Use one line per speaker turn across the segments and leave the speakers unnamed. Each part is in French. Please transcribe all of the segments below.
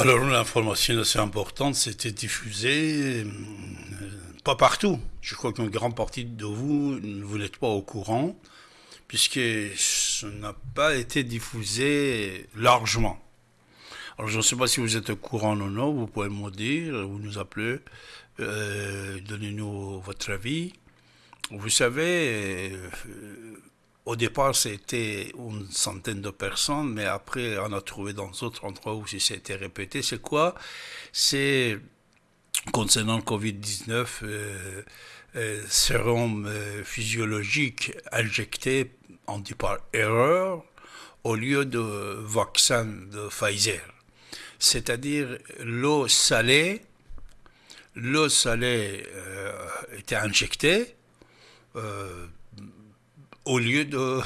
Alors l'information assez importante, c'était diffusée, euh, pas partout. Je crois qu'une grande partie de vous, vous n'êtes pas au courant, puisque ça n'a pas été diffusé largement. Alors je ne sais pas si vous êtes au courant ou non, vous pouvez me dire, vous nous appelez, euh, donnez-nous votre avis. Vous savez, euh, au départ, c'était une centaine de personnes, mais après, on a trouvé dans d'autres endroits où c'était répété. C'est quoi? C'est concernant le Covid-19, euh, euh, sérum euh, physiologique injecté, on dit par erreur, au lieu de vaccin de Pfizer. C'est-à-dire l'eau salée, l'eau salée était injectée au lieu de euh,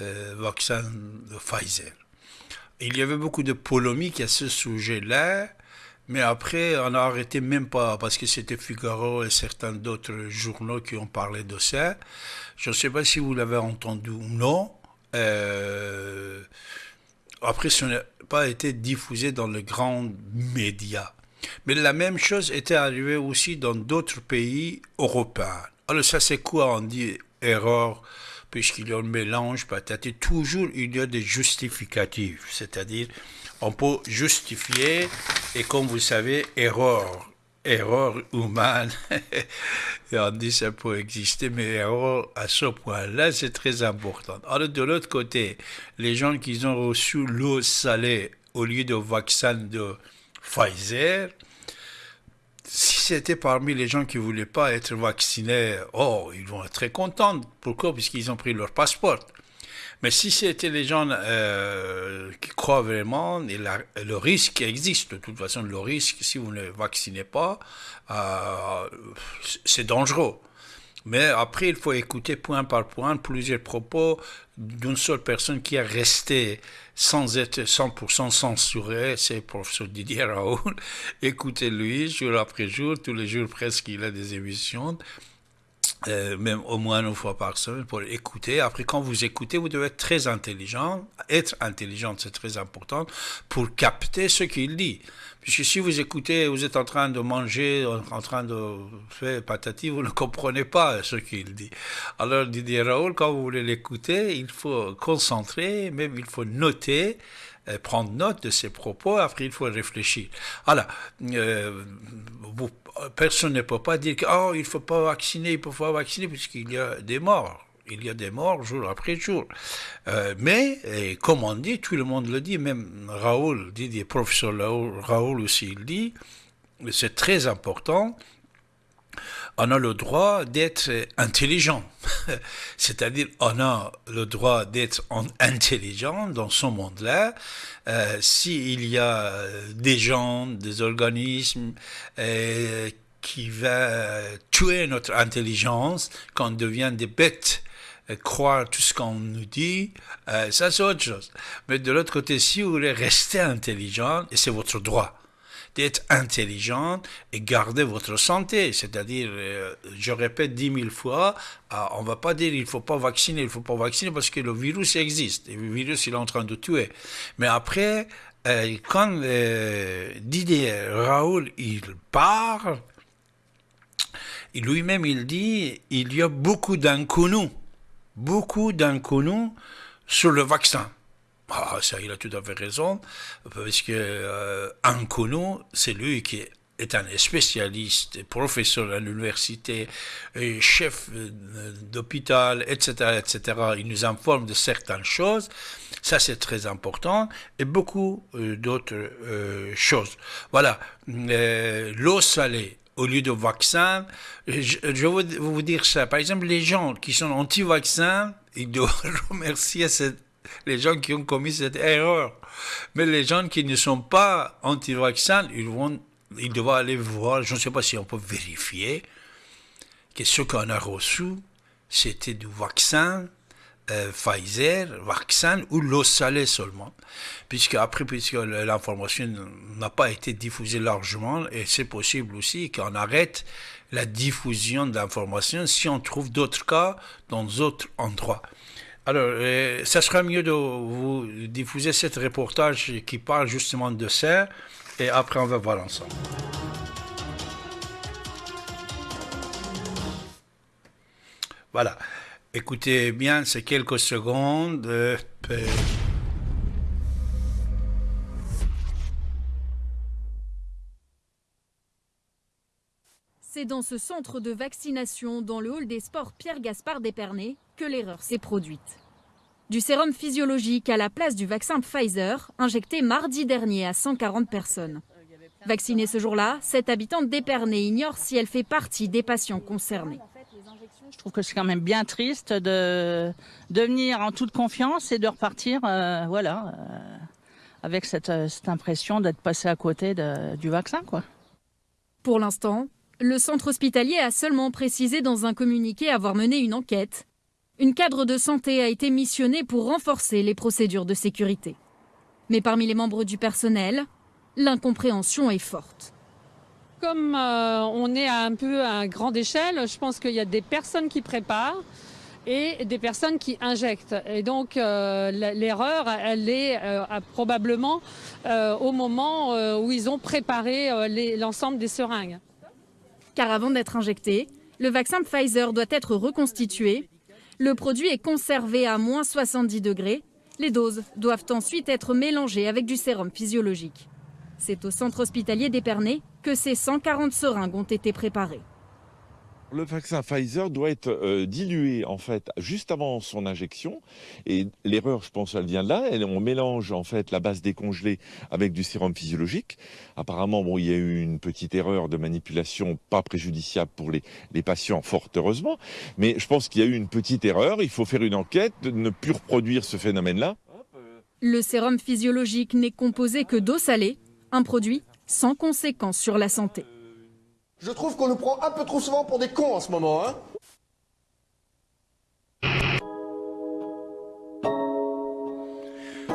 euh, vaccin de Pfizer. Il y avait beaucoup de polémiques à ce sujet-là, mais après, on a arrêté même pas, parce que c'était Figaro et certains d'autres journaux qui ont parlé de ça. Je ne sais pas si vous l'avez entendu ou non. Euh, après, ce n'a pas été diffusé dans les grands médias. Mais la même chose était arrivée aussi dans d'autres pays européens. Alors ça, c'est quoi On dit erreur, puisqu'il y a un mélange, peut-être, toujours il y a des justificatifs, c'est-à-dire on peut justifier, et comme vous savez, erreur, erreur humaine, on dit ça peut exister, mais erreur à ce point-là, c'est très important. Alors de l'autre côté, les gens qui ont reçu l'eau salée au lieu de vaccin de Pfizer, si c'était parmi les gens qui ne voulaient pas être vaccinés, oh, ils vont être très contents. Pourquoi? Puisqu'ils ont pris leur passeport. Mais si c'était les gens euh, qui croient vraiment, le risque existe, de toute façon, le risque, si vous ne vaccinez pas, euh, c'est dangereux. Mais après, il faut écouter point par point plusieurs propos d'une seule personne qui est restée sans être 100% censuré, c'est le professeur Didier Raoul. Écoutez-lui jour après jour, tous les jours presque, il a des émissions. Euh, même au moins une fois par semaine pour écouter. Après, quand vous écoutez, vous devez être très intelligent. Être intelligent, c'est très important pour capter ce qu'il dit. Puisque si vous écoutez, vous êtes en train de manger, en train de faire patati, vous ne comprenez pas ce qu'il dit. Alors, Didier Raoul, quand vous voulez l'écouter, il faut concentrer, même il faut noter, prendre note de ses propos, après il faut réfléchir. Voilà. Euh, personne ne peut pas dire qu'il oh, il faut pas vacciner, il faut pas vacciner, puisqu'il y a des morts il y a des morts jour après jour. Euh, mais, comme on dit, tout le monde le dit, même Raoul dit, des professeurs Raoul, aussi il dit, c'est très important, on a le droit d'être intelligent. C'est-à-dire, on a le droit d'être intelligent dans ce monde-là. Euh, S'il y a des gens, des organismes euh, qui vont tuer notre intelligence, qu'on devient des bêtes croire tout ce qu'on nous dit, euh, ça c'est autre chose. Mais de l'autre côté, si vous voulez rester intelligent, c'est votre droit, d'être intelligent et garder votre santé. C'est-à-dire, euh, je répète dix mille fois, on ah, on va pas dire il faut pas vacciner, il faut pas vacciner parce que le virus existe. Le virus, il est en train de tuer. Mais après, euh, quand Didier Raoul, il part, lui-même, il dit, il y a beaucoup d'inconnus beaucoup d'inconnus sur le vaccin. Ah, ça, il a tout à fait raison, parce que euh, c'est lui qui est un spécialiste, professeur à l'université, chef euh, d'hôpital, etc., etc. Il nous informe de certaines choses. Ça, c'est très important. Et beaucoup euh, d'autres choses. Voilà. L'eau salée au lieu de vaccin. Je, vais vous, dire ça. Par exemple, les gens qui sont anti-vaccins, ils doivent remercier les gens qui ont commis cette erreur. Mais les gens qui ne sont pas anti-vaccins, ils, vont, ils doivent aller voir, je ne sais pas si on peut vérifier, que ce qu'on a reçu, c'était du vaccin euh, Pfizer, vaccin ou l'eau salée seulement. Puisque après, puisque l'information n'a pas été diffusée largement, et c'est possible aussi qu'on arrête la diffusion d'informations si on trouve d'autres cas dans d'autres endroits. Alors, euh, ça mieux de vous diffuser ce reportage qui parle justement de ça, et après on va voir ensemble. Voilà. Écoutez bien ces quelques secondes. Euh,
C'est dans ce centre de vaccination, dans le hall des sports Pierre-Gaspard d'Épernay, que l'erreur s'est produite. Du sérum physiologique à la place du vaccin Pfizer, injecté mardi dernier à 140 personnes. Vaccinée ce jour-là, cette habitante d'Épernay ignore si elle fait partie des patients concernés.
Je trouve que c'est quand même bien triste de, de venir en toute confiance et de repartir euh, voilà, euh, avec cette, cette impression d'être passé à côté de, du vaccin. Quoi.
Pour l'instant, le centre hospitalier a seulement précisé dans un communiqué avoir mené une enquête. Une cadre de santé a été missionnée pour renforcer les procédures de sécurité. Mais parmi les membres du personnel, l'incompréhension est forte.
Comme euh, on est à un peu à grande échelle, je pense qu'il y a des personnes qui préparent et des personnes qui injectent. Et donc euh, l'erreur, elle est euh, probablement au moment où ils ont préparé l'ensemble des seringues
car avant d'être injecté, le vaccin Pfizer doit être reconstitué. Le produit est conservé à moins 70 degrés. Les doses doivent ensuite être mélangées avec du sérum physiologique. C'est au centre hospitalier d'Épernay que ces 140 seringues ont été préparées.
Le vaccin Pfizer doit être euh, dilué en fait juste avant son injection et l'erreur, je pense, elle vient de là. on mélange en fait la base décongelée avec du sérum physiologique. Apparemment, bon, il y a eu une petite erreur de manipulation, pas préjudiciable pour les, les patients, fort heureusement. Mais je pense qu'il y a eu une petite erreur. Il faut faire une enquête, ne plus reproduire ce phénomène-là.
Le sérum physiologique n'est composé que d'eau salée, un produit sans conséquence sur la santé.
Je trouve qu'on nous prend un peu trop souvent pour des cons en ce moment, hein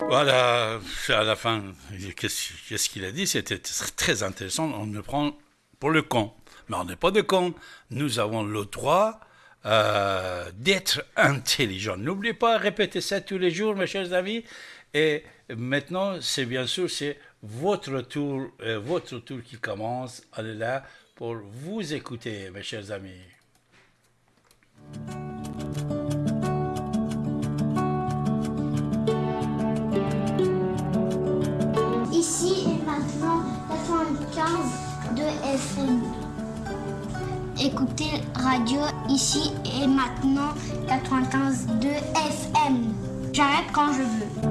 Voilà, à la fin, qu'est-ce qu'il a dit? C'était très intéressant. On me prend pour le con. Mais on n'est pas de con. Nous avons le droit euh, d'être intelligent. N'oubliez pas, répéter ça tous les jours, mes chers amis. Et maintenant, c'est bien sûr, c'est votre tour, euh, votre tour qui commence. Allez là, pour vous écouter, mes chers amis.
Ici et maintenant 95 de FM. Écoutez radio ici et maintenant 95 de FM. J'arrête quand je veux.